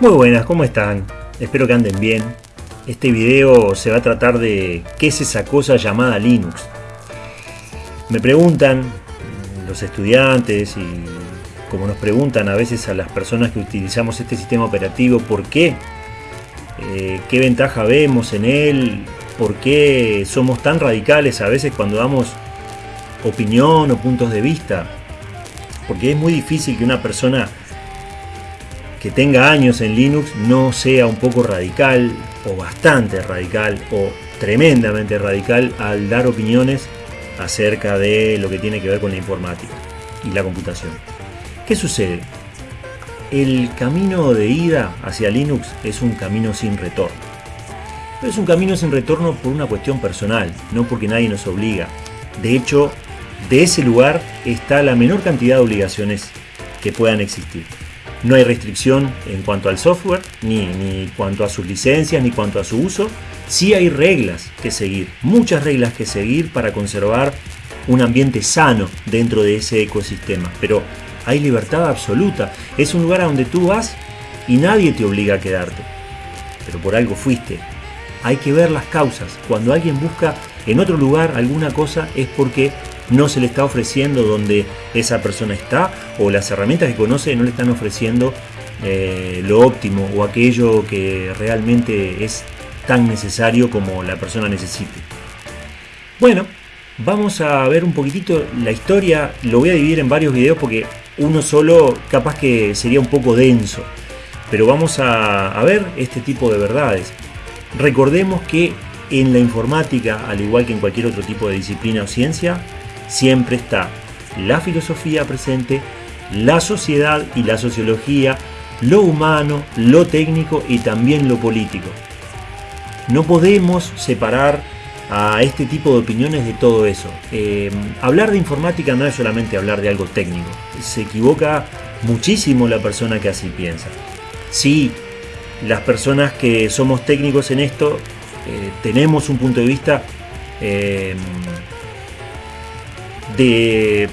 Muy buenas, ¿cómo están? Espero que anden bien. Este video se va a tratar de qué es esa cosa llamada Linux. Me preguntan los estudiantes y como nos preguntan a veces a las personas que utilizamos este sistema operativo, ¿por qué? Eh, ¿Qué ventaja vemos en él? ¿Por qué somos tan radicales a veces cuando damos opinión o puntos de vista? Porque es muy difícil que una persona que tenga años en Linux no sea un poco radical o bastante radical o tremendamente radical al dar opiniones acerca de lo que tiene que ver con la informática y la computación. ¿Qué sucede? El camino de ida hacia Linux es un camino sin retorno. Pero es un camino sin retorno por una cuestión personal, no porque nadie nos obliga. De hecho, de ese lugar está la menor cantidad de obligaciones que puedan existir. No hay restricción en cuanto al software, ni, ni cuanto a sus licencias, ni cuanto a su uso. Sí hay reglas que seguir, muchas reglas que seguir para conservar un ambiente sano dentro de ese ecosistema. Pero hay libertad absoluta. Es un lugar a donde tú vas y nadie te obliga a quedarte. Pero por algo fuiste. Hay que ver las causas. Cuando alguien busca en otro lugar alguna cosa es porque no se le está ofreciendo donde esa persona está o las herramientas que conoce no le están ofreciendo eh, lo óptimo o aquello que realmente es tan necesario como la persona necesite. Bueno, vamos a ver un poquitito la historia, lo voy a dividir en varios videos porque uno solo capaz que sería un poco denso, pero vamos a, a ver este tipo de verdades. Recordemos que en la informática, al igual que en cualquier otro tipo de disciplina o ciencia, siempre está la filosofía presente, la sociedad y la sociología, lo humano, lo técnico y también lo político. No podemos separar a este tipo de opiniones de todo eso. Eh, hablar de informática no es solamente hablar de algo técnico. Se equivoca muchísimo la persona que así piensa. Sí, las personas que somos técnicos en esto eh, tenemos un punto de vista eh, de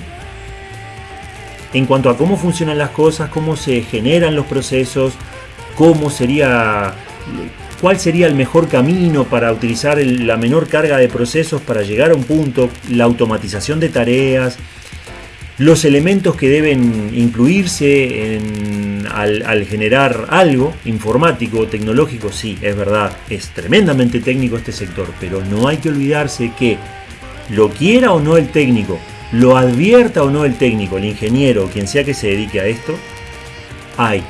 en cuanto a cómo funcionan las cosas, cómo se generan los procesos, cómo sería cuál sería el mejor camino para utilizar la menor carga de procesos para llegar a un punto, la automatización de tareas, los elementos que deben incluirse al, al, generar algo informático tecnológico, sí, es verdad, es tremendamente técnico este sector, pero no hay que olvidarse que lo quiera o no el técnico, lo advierta o no el técnico, el ingeniero o quien sea que se dedique a esto, hay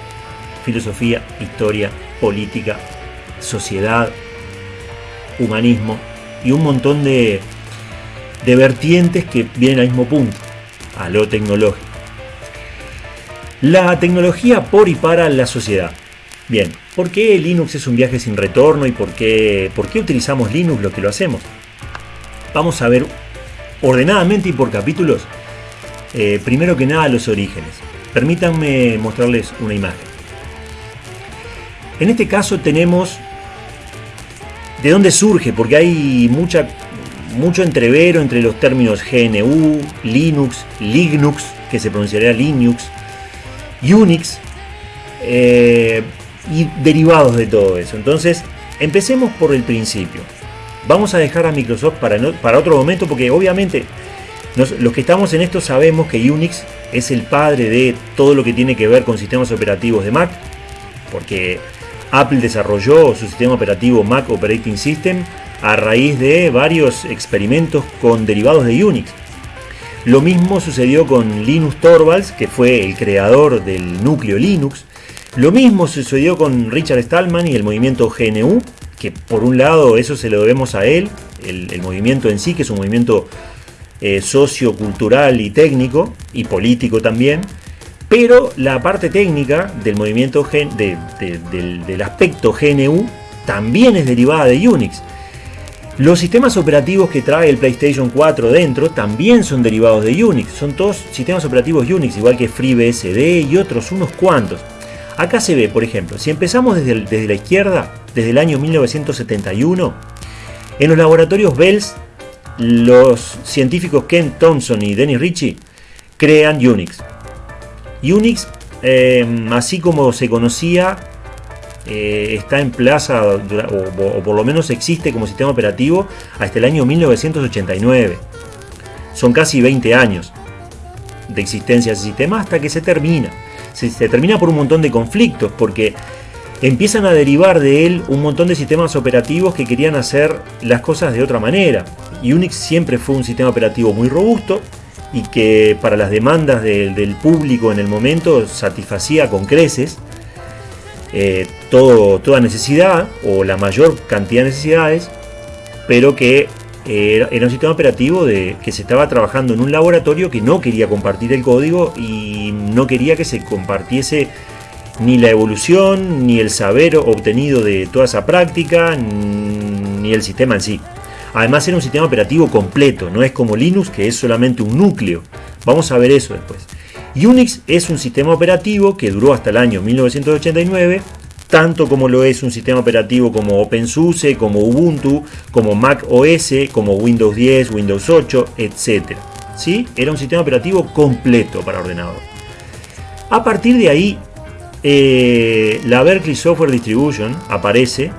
filosofía, historia, política, sociedad, humanismo y un montón de, vertientes que vienen al mismo punto, a lo tecnológico. La tecnología por y para la sociedad. Bien, ¿por qué Linux es un viaje sin retorno y por qué, por qué utilizamos Linux lo que lo hacemos? Vamos a ver ordenadamente y por capítulos, eh, primero que nada los orígenes. Permítanme mostrarles una imagen. En este caso tenemos de dónde surge, porque hay mucha, mucho entrevero entre los términos GNU, Linux, Linux, que se pronunciaría Linux, Unix, eh, y derivados de todo eso. Entonces, empecemos por el principio. Vamos a dejar a Microsoft para, para otro momento porque obviamente los que estamos en esto sabemos que Unix es el padre de todo lo que tiene que ver con sistemas operativos de Mac, porque Apple desarrolló su sistema operativo Mac Operating System a raíz de varios experimentos con derivados de Unix. Lo mismo sucedió con Linus Torvalds, que fue el creador del núcleo Linux. Lo mismo sucedió con Richard Stallman y el movimiento GNU, que por un lado eso se lo debemos a él, el, movimiento en sí, que es un movimiento eh, sociocultural y técnico, y político también, pero la parte técnica del movimiento del, aspecto GNU también es derivada de Unix. Los sistemas operativos que trae el PlayStation 4 dentro también son derivados de Unix. Son todos sistemas operativos Unix, igual que FreeBSD y otros, unos cuantos. Acá se ve, por ejemplo, si empezamos desde, desde la izquierda, desde el año 1971, en los laboratorios Bells, los científicos Ken Thompson y Dennis Ritchie crean Unix. Unix, eh, así como se conocía, eh, está en plaza, o, por lo menos existe como sistema operativo hasta el año 1989. Son casi 20 años de existencia de ese sistema hasta que se termina. Se termina por un montón de conflictos, porque empiezan a derivar de él un montón de sistemas operativos que querían hacer las cosas de otra manera. Unix siempre fue un sistema operativo muy robusto y que para las demandas del público en el momento satisfacía con creces eh, toda necesidad o la mayor cantidad de necesidades, pero que eh, era un sistema operativo de, que se estaba trabajando en un laboratorio que no quería compartir el código y no quería que se compartiese ni la evolución, ni el saber obtenido de toda esa práctica, ni el sistema en sí. Además era un sistema operativo completo, no es como Linux que es solamente un núcleo. Vamos a ver eso después. Unix es un sistema operativo que duró hasta el año 1989, tanto como lo es un sistema operativo como OpenSUSE, como Ubuntu, como Mac OS, como Windows 10, Windows 8, etc. ¿Sí? Era un sistema operativo completo para ordenador. A partir de ahí eh, la Berkeley Software Distribution aparece,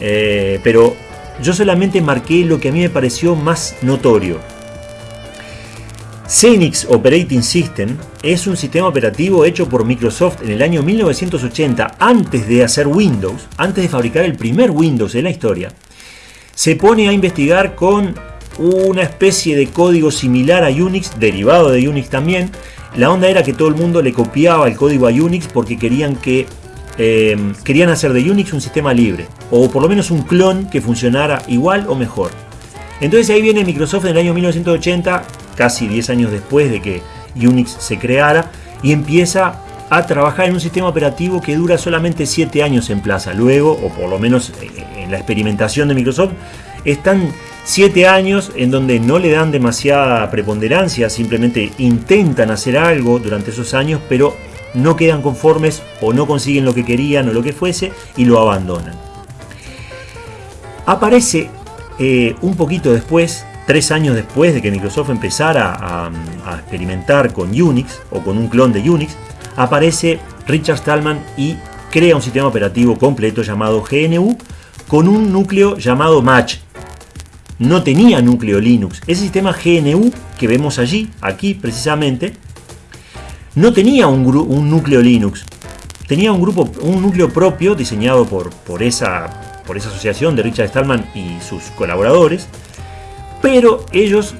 eh, pero yo solamente marqué lo que a mí me pareció más notorio. Xenix Operating System es un sistema operativo hecho por Microsoft en el año 1980, antes de hacer Windows, antes de fabricar el primer Windows en la historia. Se pone a investigar con una especie de código similar a Unix, derivado de Unix también, la onda era que todo el mundo le copiaba el código a Unix porque querían que em, querían hacer de Unix un sistema libre, o por lo menos un clon que funcionara igual o mejor. Entonces ahí viene Microsoft en el año 1980, casi 10 años después de que Unix se creara, y empieza a trabajar en un sistema operativo que dura solamente 7 años en plaza. Luego, o por lo menos eh, en la experimentación de Microsoft, están Siete años en donde no le dan demasiada preponderancia, simplemente intentan hacer algo durante esos años, pero no quedan conformes o no consiguen lo que querían o lo que fuese y lo abandonan. Aparece eh, un poquito después, tres años después de que Microsoft empezara a, a, experimentar con Unix o con un clon de Unix, aparece Richard Stallman y crea un sistema operativo completo llamado GNU con un núcleo llamado Match, no tenía núcleo Linux. Ese sistema GNU que vemos allí, aquí precisamente, no tenía un, núcleo Linux. Tenía un, grupo, un núcleo propio diseñado por, por, esa, por esa asociación de Richard Stallman y sus colaboradores, pero ellos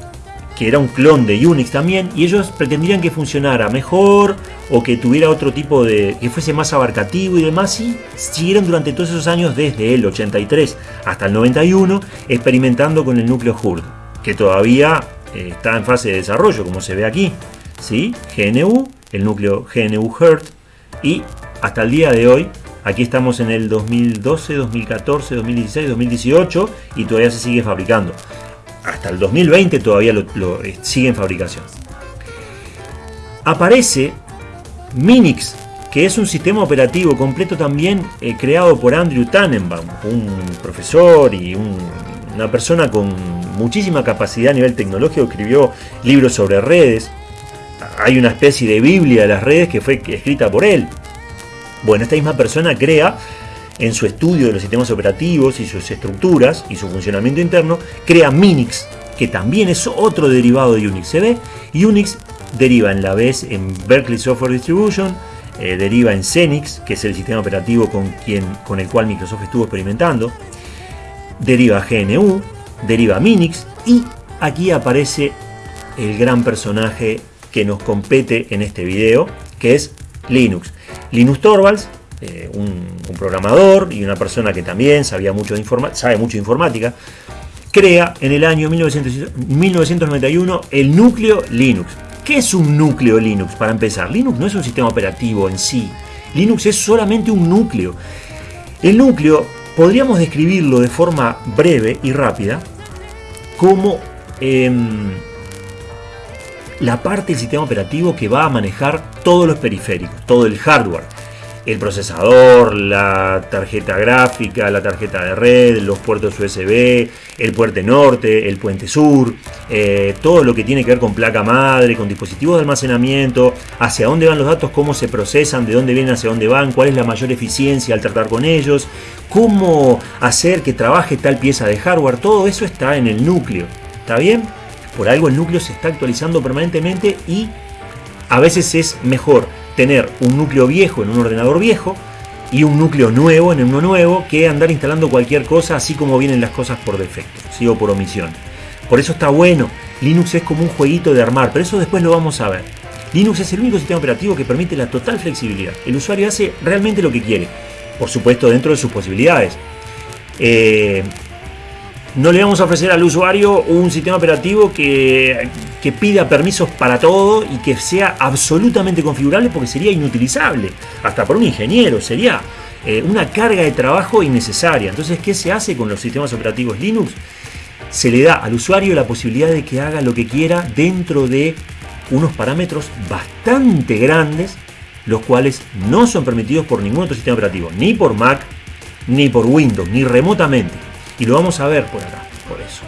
que era un clon de Unix también, y ellos pretendían que funcionara mejor o que tuviera otro tipo de. que fuese más abarcativo y demás, y siguieron durante todos esos años, desde el 83 hasta el 91, experimentando con el núcleo HURD, que todavía eh, está en fase de desarrollo, como se ve aquí. ¿sí? GNU, el núcleo GNU HURD, y hasta el día de hoy Aquí estamos en el 2012, 2014, 2016, 2018 y todavía se sigue fabricando hasta el 2020 todavía lo, eh, sigue en fabricación. Aparece Minix, que es un sistema operativo completo también eh, creado por Andrew Tannenbaum, un profesor y una persona con muchísima capacidad a nivel tecnológico, escribió libros sobre redes. Hay una especie de Biblia de las redes que fue escrita por él. Bueno, esta misma persona crea en su estudio de los sistemas operativos y sus estructuras y su funcionamiento interno, crea Minix, que también es otro derivado de Unix. ¿Se ve? Unix deriva en la vez en Berkeley Software Distribution, eh, deriva en Xenix, que es el sistema operativo con, el cual Microsoft estuvo experimentando, deriva GNU, deriva Minix y aquí aparece el gran personaje que nos compete en este video, que es Linux. Linux Torvalds eh, un, programador y una persona que también sabía mucho de sabe mucho de informática, crea en el año 1991 el núcleo Linux. ¿Qué es un núcleo Linux? Para empezar, Linux no es un sistema operativo en sí. Linux es solamente un núcleo. El núcleo podríamos describirlo de forma breve y rápida como em, la parte del sistema operativo que va a manejar todos los periféricos, todo el hardware el procesador, la tarjeta gráfica, la tarjeta de red, los puertos USB, el puente norte, el puente sur, eh, todo lo que tiene que ver con placa madre, con dispositivos de almacenamiento, hacia dónde van los datos, cómo se procesan, de dónde vienen, hacia dónde van, cuál es la mayor eficiencia al tratar con ellos, cómo hacer que trabaje tal pieza de hardware, todo eso está en el núcleo. ¿Está bien? Por algo el núcleo se está actualizando permanentemente y a veces es mejor tener un núcleo viejo en un ordenador viejo y un núcleo nuevo en uno nuevo que andar instalando cualquier cosa así como vienen las cosas por defecto, o por omisión. Por eso está bueno. Linux es como un jueguito de armar, pero eso después lo vamos a ver. Linux es el único sistema operativo que permite la total flexibilidad. El usuario hace realmente lo que quiere, por supuesto dentro de sus posibilidades. Eh, no le vamos a ofrecer al usuario un sistema operativo que, pida permisos para todo y que sea absolutamente configurable porque sería inutilizable, hasta por un ingeniero, sería eh, una carga de trabajo innecesaria. Entonces, ¿qué se hace con los sistemas operativos Linux? Se le da al usuario la posibilidad de que haga lo que quiera dentro de unos parámetros bastante grandes, los cuales no son permitidos por ningún otro sistema operativo, ni por Mac, ni por Windows, ni remotamente. Y lo vamos a ver por acá, por eso.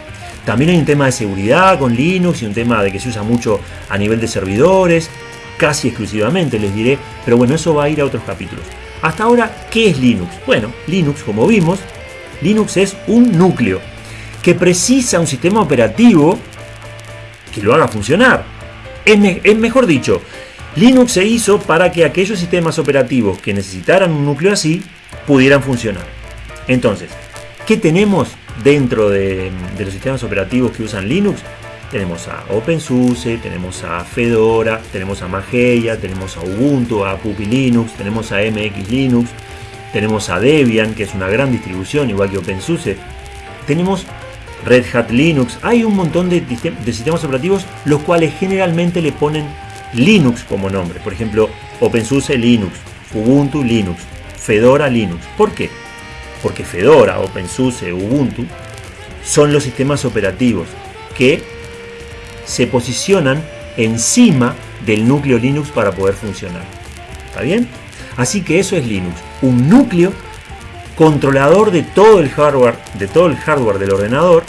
También hay un tema de seguridad con Linux y un tema de que se usa mucho a nivel de servidores, casi exclusivamente les diré, pero bueno, eso va a ir a otros capítulos. Hasta ahora, ¿qué es Linux? Bueno, Linux, como vimos, Linux es un núcleo que precisa un sistema operativo que lo haga funcionar. Es, es, mejor dicho, Linux se hizo para que aquellos sistemas operativos que necesitaran un núcleo así pudieran funcionar. Entonces, ¿Qué tenemos dentro de, los sistemas operativos que usan Linux? Tenemos a OpenSUSE, tenemos a Fedora, tenemos a Mageia, tenemos a Ubuntu, a Puppy Linux, tenemos a MX Linux, tenemos a Debian, que es una gran distribución, igual que OpenSUSE. Tenemos Red Hat Linux. Hay un montón de, de sistemas operativos los cuales generalmente le ponen Linux como nombre. Por ejemplo, OpenSUSE Linux, Ubuntu Linux, Fedora Linux. ¿Por qué? Porque Fedora, OpenSUSE, Ubuntu son los sistemas operativos que se posicionan encima del núcleo Linux para poder funcionar. ¿Está bien? Así que eso es Linux, un núcleo controlador de todo el hardware, de todo el hardware del ordenador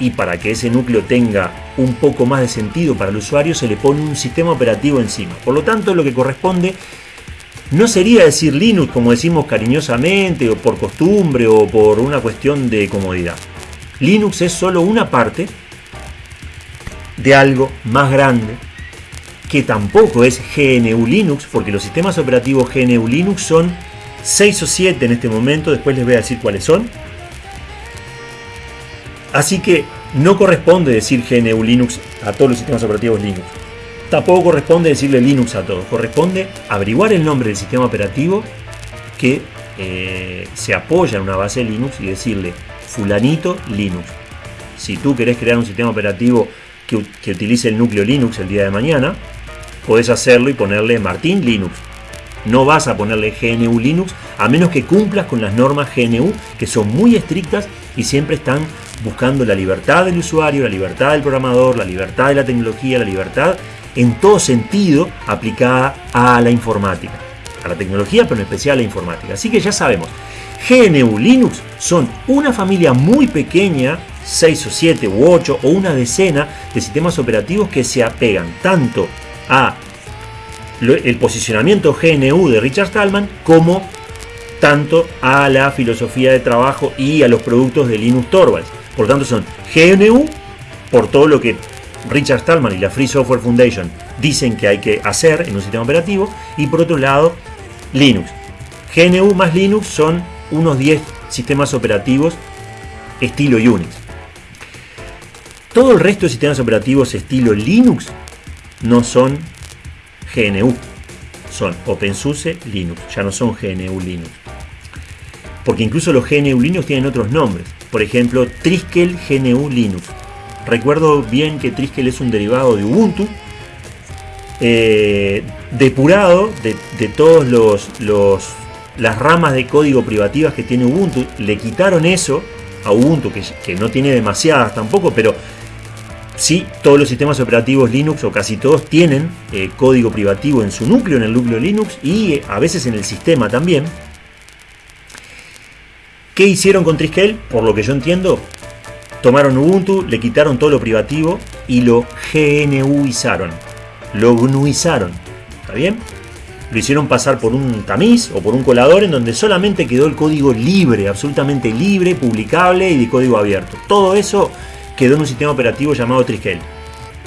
y para que ese núcleo tenga un poco más de sentido para el usuario se le pone un sistema operativo encima. Por lo tanto, lo que corresponde no sería decir Linux como decimos cariñosamente o por costumbre o por una cuestión de comodidad. Linux es solo una parte de algo más grande que tampoco es GNU Linux, porque los sistemas operativos GNU Linux son 6 o 7 en este momento, después les voy a decir cuáles son. Así que no corresponde decir GNU Linux a todos los sistemas operativos Linux. Tampoco corresponde decirle Linux a todo, corresponde averiguar el nombre del sistema operativo que eh, se apoya en una base Linux y decirle fulanito Linux. Si tú querés crear un sistema operativo que, que utilice el núcleo Linux el día de mañana, puedes hacerlo y ponerle Martín Linux. No vas a ponerle GNU Linux a menos que cumplas con las normas GNU que son muy estrictas y siempre están buscando la libertad del usuario, la libertad del programador, la libertad de la tecnología, la libertad en todo sentido aplicada a la informática, a la tecnología, pero en especial a la informática. Así que ya sabemos, GNU Linux son una familia muy pequeña, 6 o 7 u 8 o una decena de sistemas operativos que se apegan tanto a el posicionamiento GNU de Richard Stallman como tanto a la filosofía de trabajo y a los productos de Linux Torvalds. Por tanto son GNU por todo lo que Richard Stallman y la Free Software Foundation dicen que hay que hacer en un sistema operativo. Y por otro lado, Linux. GNU más Linux son unos 10 sistemas operativos estilo Unix. Todo el resto de sistemas operativos estilo Linux no son GNU, son OpenSUSE Linux, ya no son GNU Linux. Porque incluso los GNU Linux tienen otros nombres. Por ejemplo, Triskel GNU Linux. Recuerdo bien que Triskel es un derivado de Ubuntu, eh, depurado de, todos los, las ramas de código privativas que tiene Ubuntu. Le quitaron eso a Ubuntu, que, que no tiene demasiadas tampoco, pero Sí, todos los sistemas operativos Linux o casi todos tienen eh, código privativo en su núcleo, en el núcleo Linux y eh, a veces en el sistema también. ¿Qué hicieron con Triskel? Por lo que yo entiendo, tomaron Ubuntu, le quitaron todo lo privativo y lo GNUizaron. Lo GNUizaron. ¿Está bien? Lo hicieron pasar por un tamiz o por un colador en donde solamente quedó el código libre, absolutamente libre, publicable y de código abierto. Todo eso quedó en un sistema operativo llamado Triskel.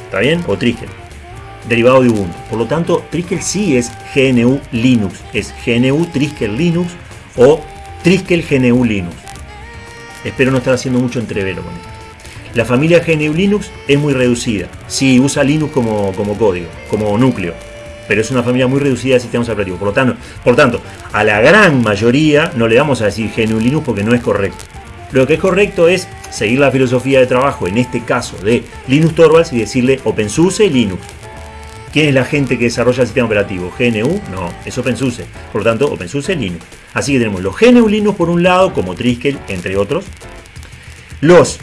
¿Está bien? O Triskel. Derivado de Ubuntu. Por lo tanto, Triskel sí es GNU Linux. Es GNU Triskel Linux o Triskel GNU Linux. Espero no estar haciendo mucho entrevero con esto. La familia GNU Linux es muy reducida. Sí, usa Linux como, como código, como núcleo. Pero es una familia muy reducida de sistemas operativos. Por lo, tanto, por tanto, a la gran mayoría no le vamos a decir GNU Linux porque no es correcto. Lo que es correcto es seguir la filosofía de trabajo, en este caso de Linux Torvalds, y decirle OpenSUSE Linux. ¿Quién es la gente que desarrolla el sistema operativo? ¿GNU? No, es OpenSUSE. Por lo tanto, OpenSUSE Linux. Así que tenemos los GNU Linux por un lado, como Triskel, entre otros. Los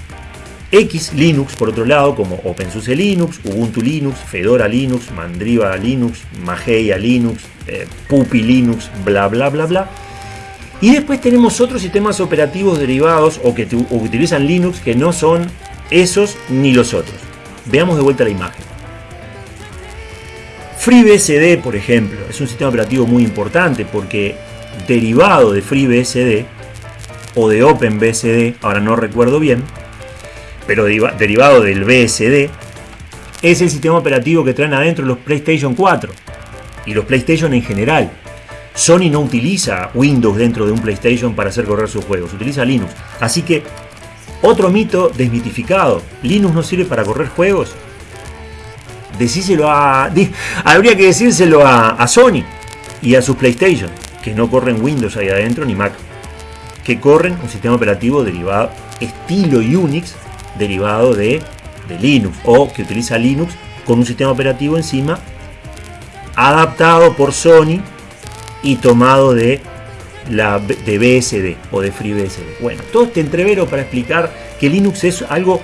X Linux por otro lado, como OpenSUSE Linux, Ubuntu Linux, Fedora Linux, Mandriva Linux, Mageia Linux, eh, Puppy Linux, bla bla bla bla. Y después tenemos otros sistemas operativos derivados o o que utilizan Linux que no son esos ni los otros. Veamos de vuelta la imagen. FreeBSD, por ejemplo, es un sistema operativo muy importante porque derivado de FreeBSD o de OpenBSD, ahora no recuerdo bien, pero derivado del BSD, es el sistema operativo que traen adentro los PlayStation 4 y los PlayStation en general. Sony no utiliza Windows dentro de un PlayStation para hacer correr sus juegos, utiliza Linux. Así que, otro mito desmitificado, ¿Linux no sirve para correr juegos? Decíselo a... habría que decírselo a, Sony y a sus PlayStation, que no corren Windows ahí adentro ni Mac, que corren un sistema operativo derivado estilo Unix, derivado de, de Linux, o que utiliza Linux con un sistema operativo encima adaptado por Sony y tomado de, la, de BSD o de FreeBSD. Bueno, todo este entrevero para explicar que Linux es algo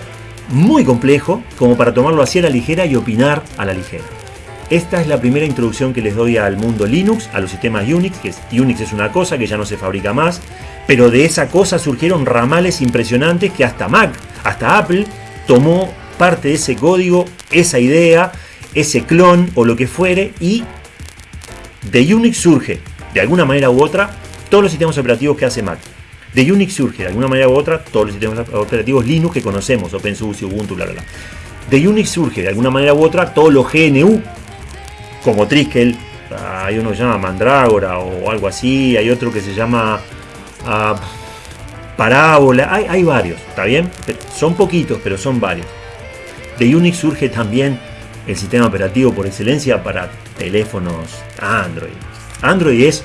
muy complejo como para tomarlo así a la ligera y opinar a la ligera. Esta es la primera introducción que les doy al mundo Linux, a los sistemas Unix, que Unix es una cosa que ya no se fabrica más, pero de esa cosa surgieron ramales impresionantes que hasta Mac, hasta Apple tomó parte de ese código, esa idea, ese clon o lo que fuere y de Unix surge, de alguna manera u otra, todos los sistemas operativos que hace Mac. De Unix surge, de alguna manera u otra, todos los sistemas operativos Linux que conocemos, OpenSUSE, Ubuntu, bla, bla, bla. De Unix surge, de alguna manera u otra, todos los GNU, como Triskel, hay uno que se llama Mandrágora o algo así, hay otro que se llama uh, Parábola, hay, hay varios, ¿está bien? Son poquitos, pero son varios. De Unix surge también el sistema operativo por excelencia para teléfonos Android. Android es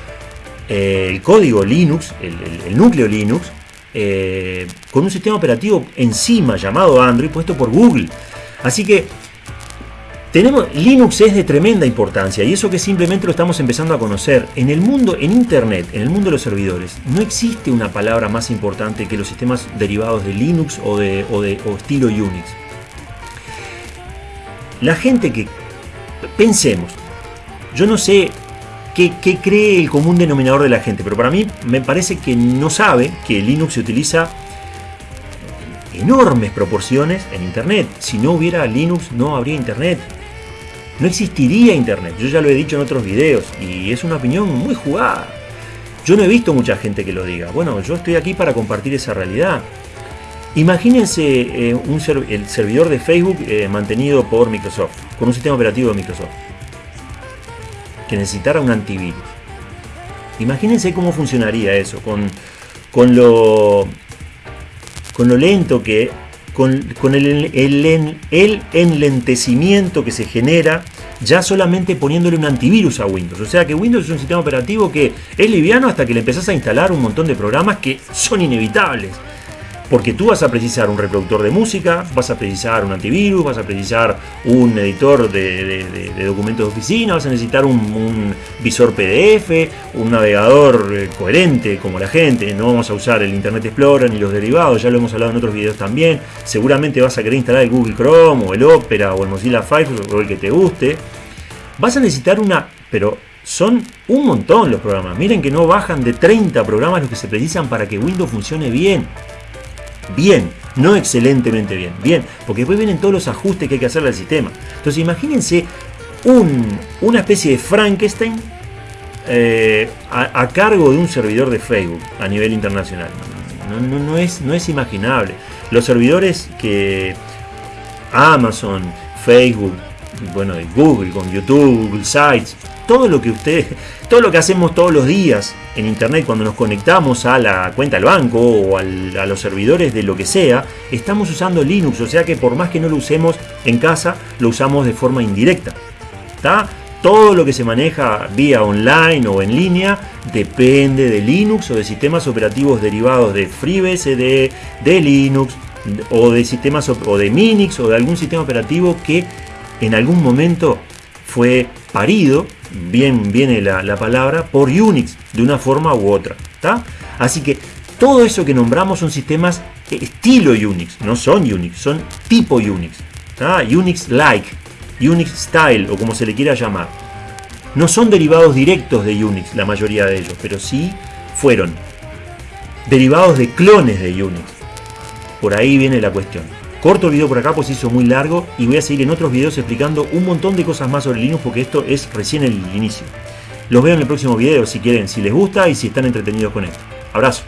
eh, el código Linux, el, núcleo Linux, eh, con un sistema operativo encima llamado Android puesto por Google. Así que tenemos, Linux es de tremenda importancia y eso que simplemente lo estamos empezando a conocer. En el mundo, en Internet, en el mundo de los servidores, no existe una palabra más importante que los sistemas derivados de Linux o de, o estilo Unix la gente que, pensemos, yo no sé qué, cree el común denominador de la gente, pero para mí me parece que no sabe que Linux se utiliza enormes proporciones en Internet. Si no hubiera Linux no habría Internet. No existiría Internet. Yo ya lo he dicho en otros videos y es una opinión muy jugada. Yo no he visto mucha gente que lo diga. Bueno, yo estoy aquí para compartir esa realidad. Imagínense eh, un el servidor de Facebook eh, mantenido por Microsoft, con un sistema operativo de Microsoft, que necesitara un antivirus. Imagínense cómo funcionaría eso, con, con, lo, con lo lento que, con, con el, el, el enlentecimiento que se genera ya solamente poniéndole un antivirus a Windows. O sea que Windows es un sistema operativo que es liviano hasta que le empezás a instalar un montón de programas que son inevitables Porque tú vas a precisar un reproductor de música, vas a precisar un antivirus, vas a precisar un editor de, documentos de oficina, vas a necesitar un, visor PDF, un navegador eh, coherente como la gente. No vamos a usar el Internet Explorer ni los derivados, ya lo hemos hablado en otros videos también. Seguramente vas a querer instalar el Google Chrome o el Opera o el Mozilla Firefox o el que te guste. Vas a necesitar una, pero son un montón los programas. Miren que no bajan de 30 programas los que se precisan para que Windows funcione bien bien, no excelentemente bien, bien, porque después vienen todos los ajustes que hay que hacerle al sistema. Entonces imagínense una especie de Frankenstein eh, a, cargo de un servidor de Facebook a nivel internacional. No, es, no es imaginable. Los servidores que Amazon, Facebook, bueno, Google, con YouTube, Google Sites, todo lo que todo lo que hacemos todos los días en internet cuando nos conectamos a la cuenta del banco o a los servidores de lo que sea, estamos usando Linux, o sea que por más que no lo usemos en casa, lo usamos de forma indirecta. ¿Está? Todo lo que se maneja vía online o en línea depende de Linux o de sistemas operativos derivados de FreeBSD, de Linux o de sistemas o de Minix o de algún sistema operativo que en algún momento fue parido bien viene la, palabra, por Unix, de una forma u otra. Así que todo eso que nombramos son sistemas estilo Unix, no son Unix, son tipo Unix. Unix-like, Unix-style o como se le quiera llamar. No son derivados directos de Unix, la mayoría de ellos, pero sí fueron derivados de clones de Unix. Por ahí viene la cuestión. Corto el video por acá pues hizo muy largo y voy a seguir en otros videos explicando un montón de cosas más sobre Linux porque esto es recién el inicio. Los veo en el próximo video si quieren, si les gusta y si están entretenidos con esto. Abrazo.